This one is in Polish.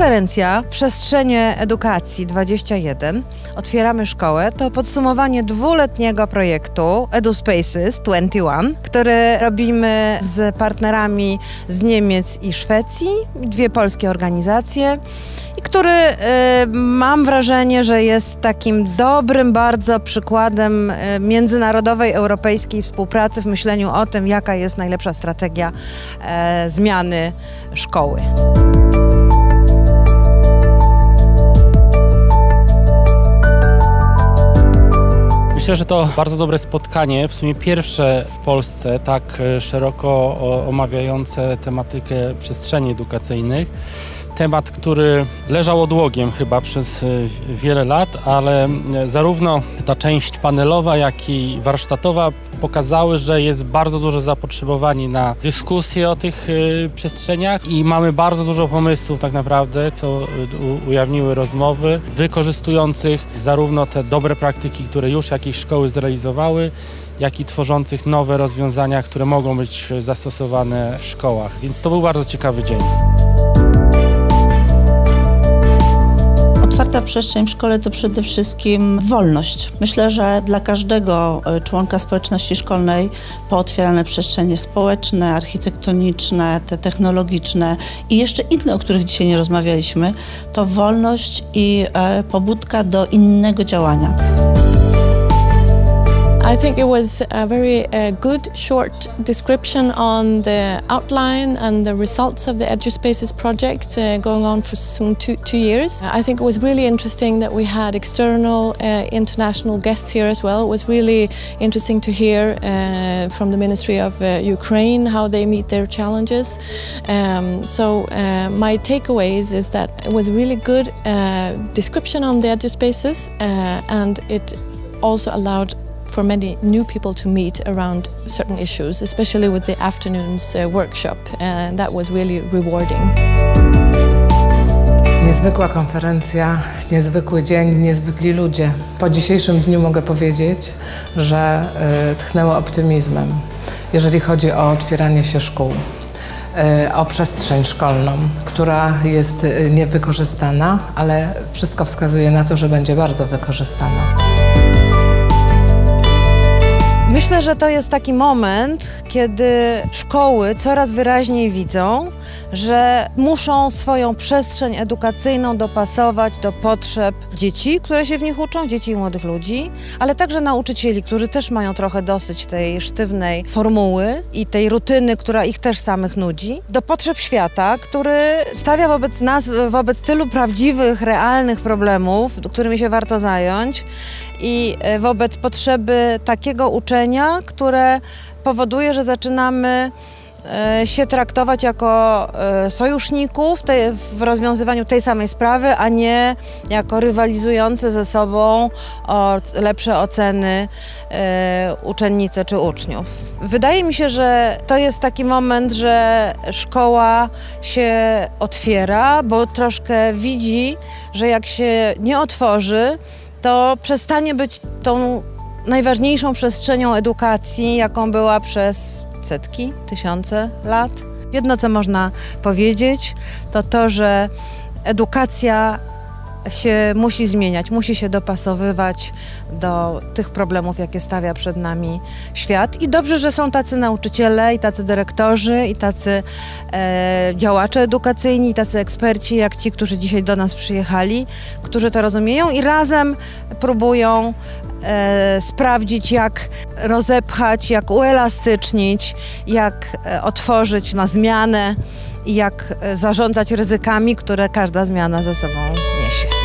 Konferencja Przestrzenie Edukacji 21 Otwieramy Szkołę. To podsumowanie dwuletniego projektu EduSpaces 21, który robimy z partnerami z Niemiec i Szwecji, dwie polskie organizacje. I który y, mam wrażenie, że jest takim dobrym bardzo przykładem y, międzynarodowej, europejskiej współpracy w myśleniu o tym, jaka jest najlepsza strategia e, zmiany szkoły. Myślę, że to bardzo dobre spotkanie, w sumie pierwsze w Polsce tak e, szeroko omawiające tematykę przestrzeni edukacyjnych. Temat, który leżał odłogiem chyba przez e, wiele lat, ale m, zarówno ta część panelowa, jak i warsztatowa pokazały, że jest bardzo duże zapotrzebowanie na dyskusję o tych e, przestrzeniach i mamy bardzo dużo pomysłów tak naprawdę, co e, ujawniły rozmowy, wykorzystujących zarówno te dobre praktyki, które już jakieś szkoły zrealizowały, jak i tworzących nowe rozwiązania, które mogą być e, zastosowane w szkołach. Więc to był bardzo ciekawy dzień. Otwarta przestrzeń w szkole to przede wszystkim wolność. Myślę, że dla każdego e, członka społeczności szkolnej pootwierane przestrzenie społeczne, architektoniczne, te technologiczne i jeszcze inne, o których dzisiaj nie rozmawialiśmy, to wolność i e, pobudka do innego działania. I think it was a very uh, good short description on the outline and the results of the EduSpaces project uh, going on for soon two, two years. I think it was really interesting that we had external uh, international guests here as well. It was really interesting to hear uh, from the Ministry of uh, Ukraine how they meet their challenges. Um, so uh, my takeaways is that it was really good uh, description on the EduSpaces uh, and it also allowed for many new people to meet around certain issues, especially with the afternoon's uh, workshop. And that was really rewarding. Niezwykła konferencja, niezwykły dzień, niezwykli ludzie. Po dzisiejszym dniu mogę powiedzieć, że y, tchnęło optymizmem, jeżeli chodzi o otwieranie się szkół, y, o przestrzeń szkolną, która jest y, niewykorzystana, ale wszystko wskazuje na to, że będzie bardzo wykorzystana. Myślę, że to jest taki moment, kiedy szkoły coraz wyraźniej widzą, że muszą swoją przestrzeń edukacyjną dopasować do potrzeb dzieci, które się w nich uczą, dzieci i młodych ludzi, ale także nauczycieli, którzy też mają trochę dosyć tej sztywnej formuły i tej rutyny, która ich też samych nudzi, do potrzeb świata, który stawia wobec nas, wobec tylu prawdziwych, realnych problemów, którymi się warto zająć i e, wobec potrzeby takiego uczenia, które powoduje, że zaczynamy e, się traktować jako e, sojuszników w rozwiązywaniu tej samej sprawy, a nie jako rywalizujące ze sobą o lepsze oceny e, uczennice czy uczniów. Wydaje mi się, że to jest taki moment, że szkoła się otwiera, bo troszkę widzi, że jak się nie otworzy, to przestanie być tą najważniejszą przestrzenią edukacji, jaką była przez setki, tysiące lat. Jedno, co można powiedzieć, to to, że edukacja się musi zmieniać, musi się dopasowywać do tych problemów, jakie stawia przed nami świat. I dobrze, że są tacy nauczyciele, i tacy dyrektorzy, i tacy e, działacze edukacyjni, i tacy eksperci, jak ci, którzy dzisiaj do nas przyjechali, którzy to rozumieją i razem próbują e, sprawdzić, jak rozepchać, jak uelastycznić, jak e, otworzyć na zmianę i jak e, zarządzać ryzykami, które każda zmiana ze sobą niesie.